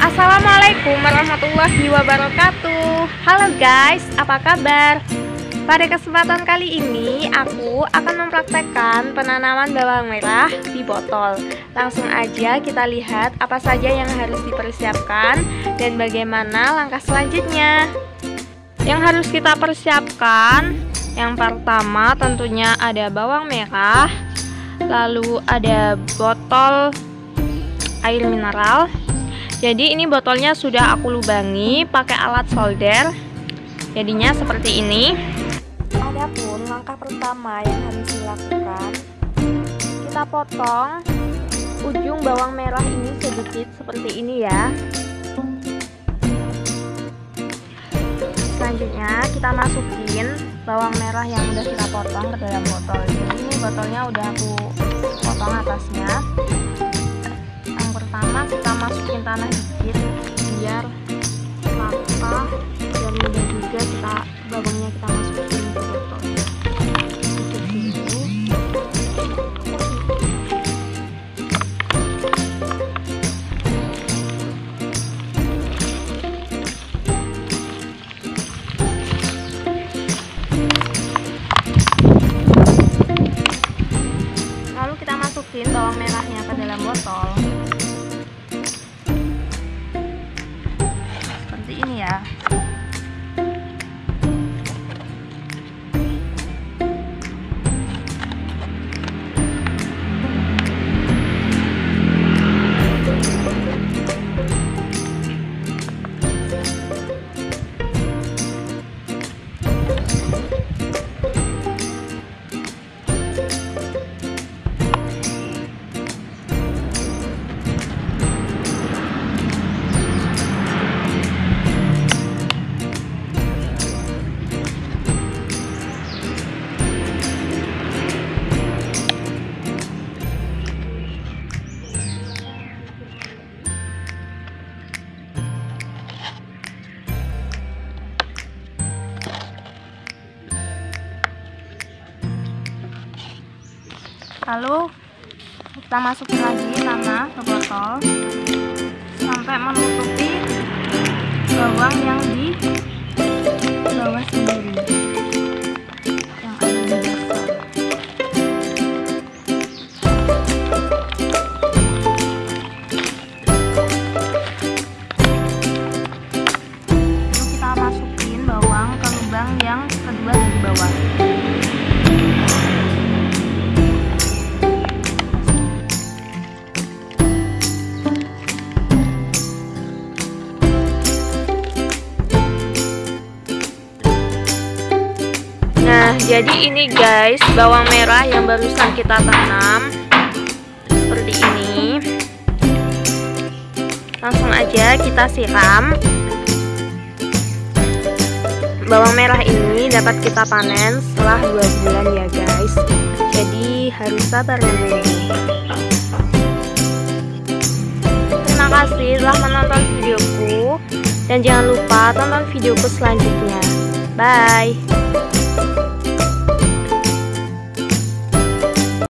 Assalamualaikum warahmatullahi wabarakatuh. Halo guys, apa kabar? Pada kesempatan kali ini aku akan mempraktekkan penanaman bawang merah di botol. Langsung aja kita lihat apa saja yang harus dipersiapkan dan bagaimana langkah selanjutnya. Yang harus kita persiapkan Yang pertama tentunya ada bawang merah Lalu ada botol air mineral jadi ini botolnya sudah aku lubangi pakai alat solder. Jadinya seperti ini. Adapun langkah pertama yang harus dilakukan kita potong ujung bawang merah ini sedikit seperti ini ya. Selanjutnya kita masukin bawang merah yang udah kita potong ke dalam botol. Jadi ini botolnya udah aku potong atasnya pertama kita masukin tanah dikit biar rata biar mudah juga kita bawangnya kita masukin Lalu kita masukin lagi tanah ke botol. Sampai menutupi jadi ini guys, bawang merah yang barusan kita tanam. Seperti ini. Langsung aja kita siram. Bawang merah ini dapat kita panen setelah dua bulan ya guys. Jadi harus sabar menunggu. Terima kasih telah menonton videoku dan jangan lupa tonton videoku selanjutnya. Bye.